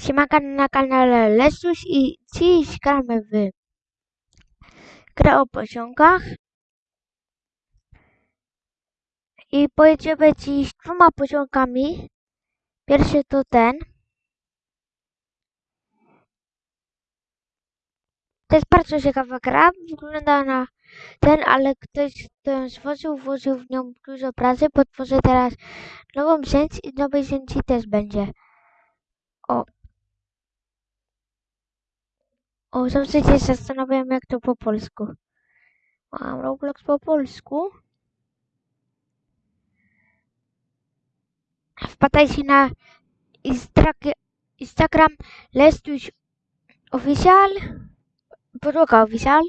Siemanka na kanale Lesus i dziś gramy w grę o pociągach. I pojedziemy dziś dwoma pociągami. Pierwszy to ten. To jest bardzo ciekawa gra. Wygląda na ten, ale ktoś, kto ją stworzył, włożył w nią dużo pracy. Potworzę teraz nową sieć i nowej sieci też będzie. O, O, zawsze się zastanawiam, jak to po polsku. Mam Roblox po polsku. Wpadajcie na Instagram Lestuś Official. Podłoga Official.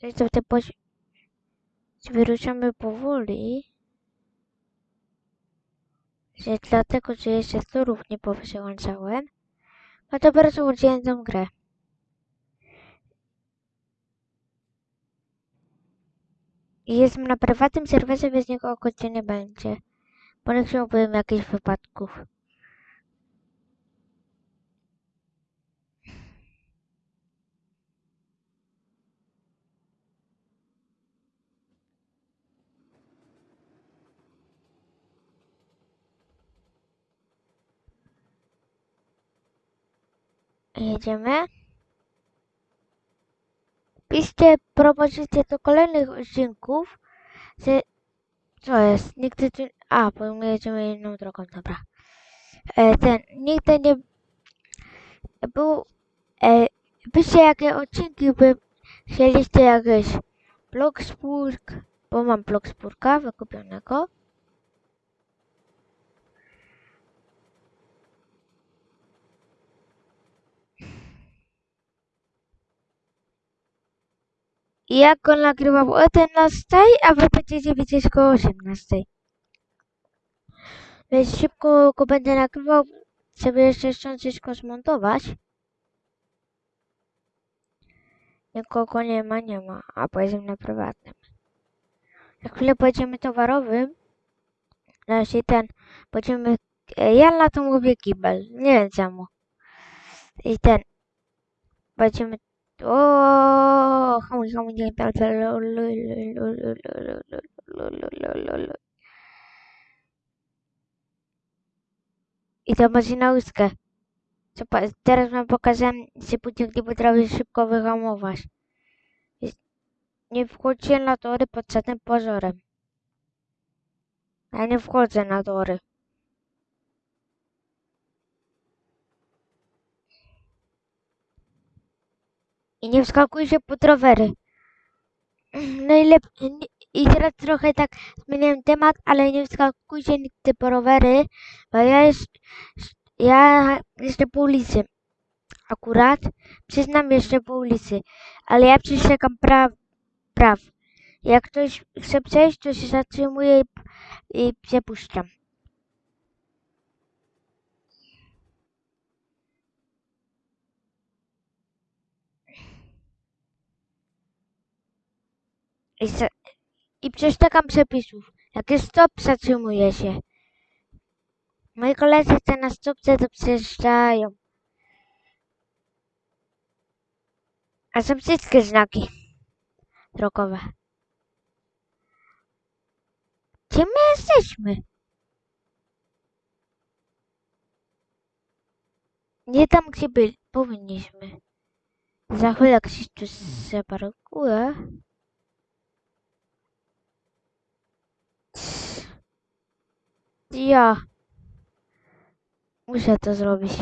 Tylko, te poś... Wyruszamy powoli. Że dlatego, że jeszcze turów nie powysyłałem. A to bardzo udzielę tą grę. Jestem na prywatnym serwerze, więc nikogo nie będzie. Bo nie chciałbym jakichś wypadków. Jedziemy. Piszcie propozycje do kolejnych odcinków. Że... Co jest? Nigdy tu... A, bo my jedziemy inną drogą, dobra. E, ten, nigdy nie... Był... E, piszcie jakie odcinki by chcieliście jakieś Blogsburg, bo mam Blogsburga wykupionego. I jak go nagrywał o 11, a wy będziecie widzieć go o 18. Więc szybko go będę nagrywał, żeby jeszcze wszystko zmontować. Nikogo nie ma, nie ma, a pojedziemy na prywatnym. Za chwilę pojedziemy towarowym. Znaczy ten, pojedziemy, e, ja na to mówię kibel, nie wiem czemu. I ten, pojedziemy, o, hamuj, hamuj, nie, I to macie na łuskę. Co Teraz wam pokażę, że pociąg nie potrafi szybko wyhamować. Nie wchodźcie na tory pod żadnym pozorem. Ja nie wchodzę na tory. I nie wskakujcie pod rowery. Najlepiej. I teraz trochę tak zmieniłem temat, ale nie wskakujcie nigdy po rowery, bo ja jest, ja jeszcze po ulicy. Akurat przyznam jeszcze po ulicy, ale ja przestrzegam praw. praw. Jak ktoś chce przejść, to się zatrzymuje i, i przepuszczam. I, za, I przestrzegam przepisów. Jak jest stop, zatrzymuję się. Moi koledzy chce na stopce, to przejeżdżają. A są wszystkie znaki drogowe. Gdzie my jesteśmy? Nie tam, gdzie byli, powinniśmy. Za chwilę tu zaparkuje. Ja muszę to zrobić.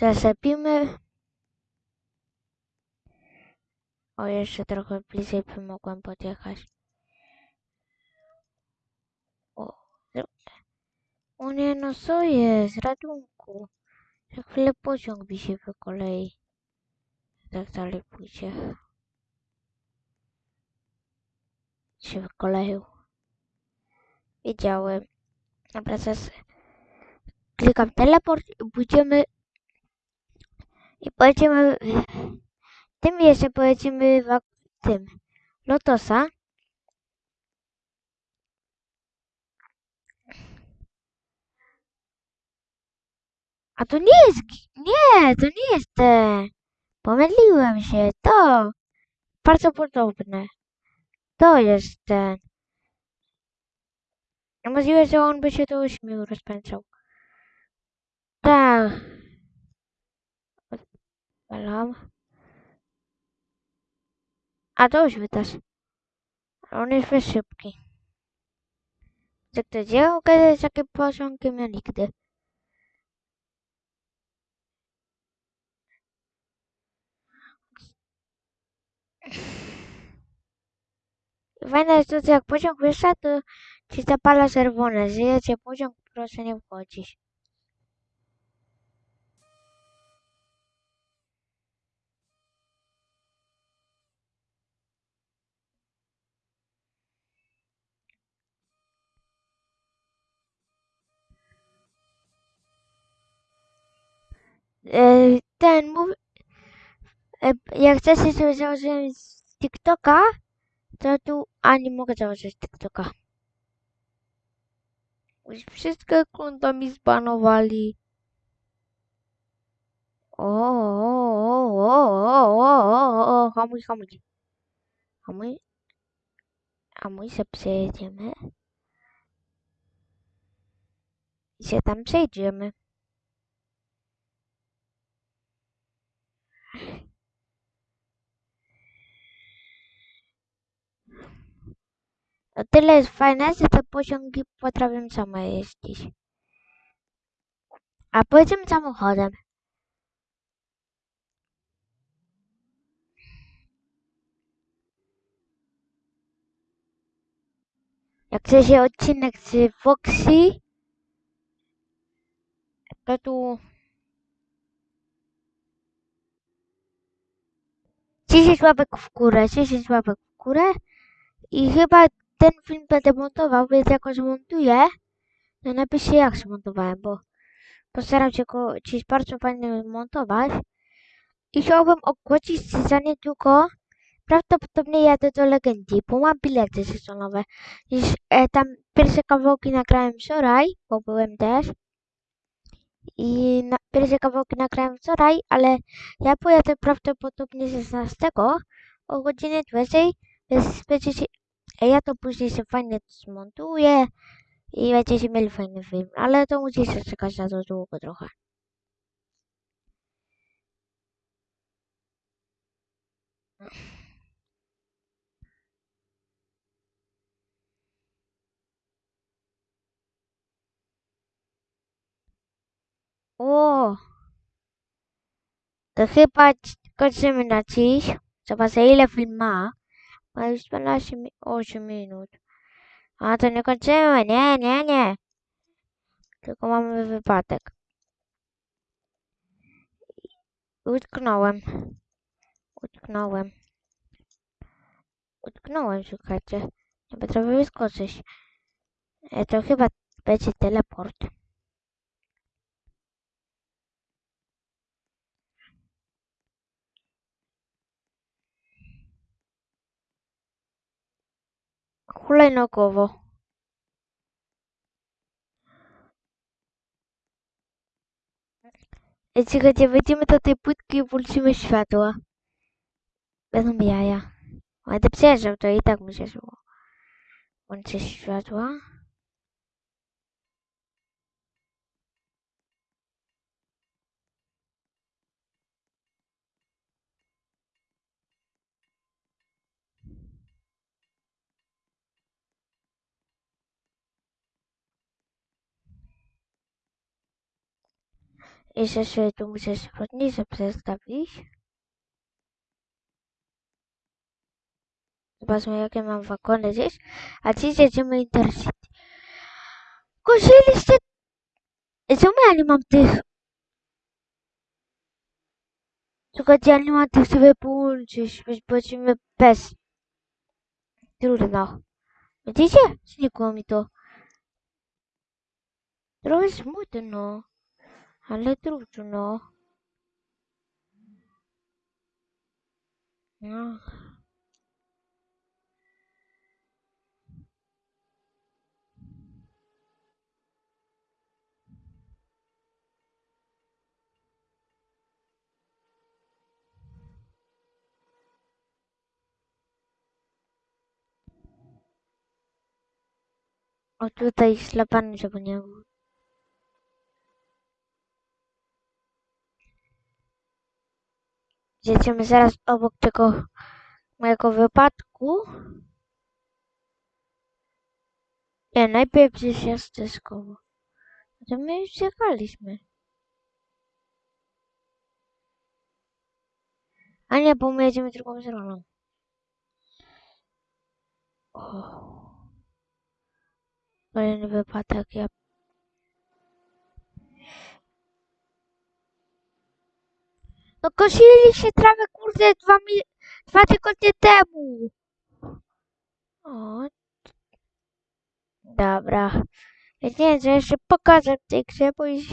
Zasypimy. O, jeszcze trochę bliżej by mogłem podjechać. O, O nie, no co jest? Ratunku. Za chwilę pociąg mi się wykolei. Tak dalej pójdzie. Się wykoleił. Wiedziałem. Dobra, teraz klikam teleport i pójdziemy i pojedziemy tym jeszcze pojedziemy w tym Lotosa. A to nie jest, nie, to nie jest ten. Pomyliłem się, to bardzo podobne. To jest ten. Możliwe, że on by się do ośmiu rozpędzał. Tak. Odpalam. A to już wydasz. On jest za szybki. Tak to dzieło, kiedy z takim pociągiem ja nigdy. Fajne jest to, że jak pociąg wyszedł, to ci zapala czerwone. Żyjecie pociąg, proszę nie wchodzić. Ten mów... E, jak chcecie sobie założyć z TikToka, to tu... A, nie mogę założyć TikToka. Już wszystkie konta mi zbanowali. O, o, o, o, hamuj, hamuj. Hamuj. Hamuj, się przejedziemy. I się tam przejdziemy. O tyle jest fajne, że te pociągi potrafią same jeździć. A pojedziemy samochodem. Jak chce się odcinek z Foxy, to tu 10 łapek w górę, 10 łapek w górę i chyba ten film będę montował, więc jak go zmontuję, to napiszcie jak zmontowałem, bo postaram się go dziś bardzo fajnie montować i chciałbym ogłosić za niedługo prawdopodobnie jadę do Legendii, bo mam bilety sezonowe. Już e, tam pierwsze kawałki nagrałem wczoraj, bo byłem też. I na, pierwsze kawałki nagrałem wczoraj, ale ja pojadę prawdopodobnie 16 o godzinie 20, więc będziecie, ja to później się fajnie zmontuję i będziecie mieli fajny film, ale to musicie czekać na to długo trochę. O! To chyba kończymy na dziś. Zobaczę ile film ma. Ma już 12 mi 8 minut. A to nie kończymy, nie, nie, nie. Tylko mamy wypadek. Utknąłem. Utknąłem. Utknąłem, słuchajcie. Nie potrafię wyskoczyć. E, to chyba będzie teleport. Hulajnogowo. E, Słuchajcie, wejdziemy do tej płytki i włączymy światła. Będą jaja. Będę przejeżdżał, to i tak mi się szło. Włączę światła. Jeszcze sobie tu muszę spódnicę przestawić. Zobaczmy jakie mam wagony gdzieś. A dziś jedziemy Intercity. Ej, czemu ja nie mam tych? Słuchajcie, ja nie mam tych sobie połączyć, więc będziemy bez. Trudno. Widzicie? Znikło mi to. Trochę smutno. Ale trudno. No. O tutaj ślepany, żeby nie był. Jedziemy zaraz obok tego mojego wypadku. Nie, najpierw gdzieś jest dyskowo. To my już jechaliśmy. A nie, bo my jedziemy drugą stroną. Kolejny wypadek, ja... No kosili się trawę, kurde, dwa, mi... dwa tygodnie temu. O. Dobra. Więc nie wiem, co jeszcze pokażę w tej grze, bo już...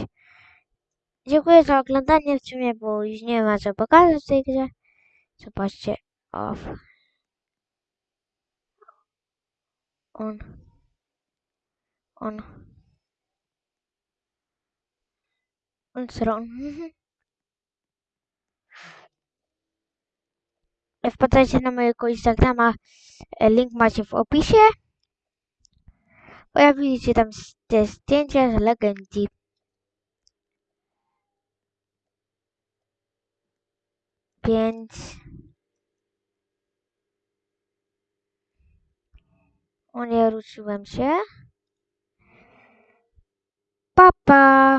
Dziękuję za oglądanie w sumie, bo już nie ma co pokazać w tej grze. Zobaczcie. Off. On. On. On stron. Wpadajcie na mojego Instagrama. e, Link macie w opisie. Pojawi się tam te zdjęcia z legendii. Więc... O nie ruszyłem się. Pa, pa.